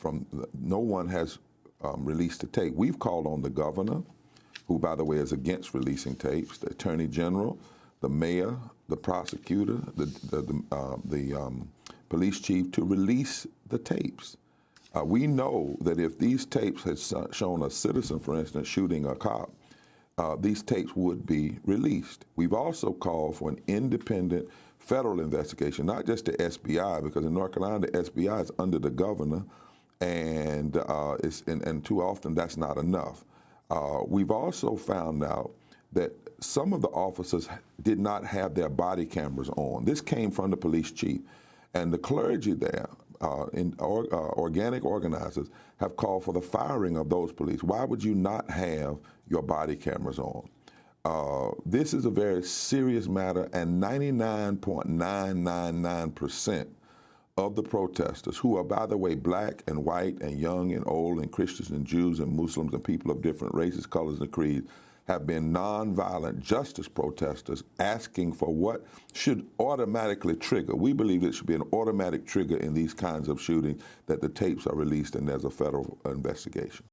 from no one has um, released a tape. We've called on the governor, who, by the way, is against releasing tapes, the attorney general, the mayor, the prosecutor, the the, the, uh, the um, police chief to release the tapes. Uh, we know that if these tapes had shown a citizen, for instance, shooting a cop, uh, these tapes would be released. We've also called for an independent federal investigation, not just the SBI, because in North Carolina, the SBI is under the governor, and, uh, and, and, too often that's not enough. Uh, we've also found out that some of the officers did not have their body cameras on. This came from the police chief. And the clergy there, uh, in, or, uh, organic organizers, have called for the firing of those police. Why would you not have your body cameras on? Uh, this is a very serious matter, and 99.999% of the protesters, who are, by the way, black and white and young and old and Christians and Jews and Muslims and people of different races, colors, and creeds, have been nonviolent justice protesters asking for what should automatically trigger. We believe it should be an automatic trigger in these kinds of shootings that the tapes are released and there's a federal investigation.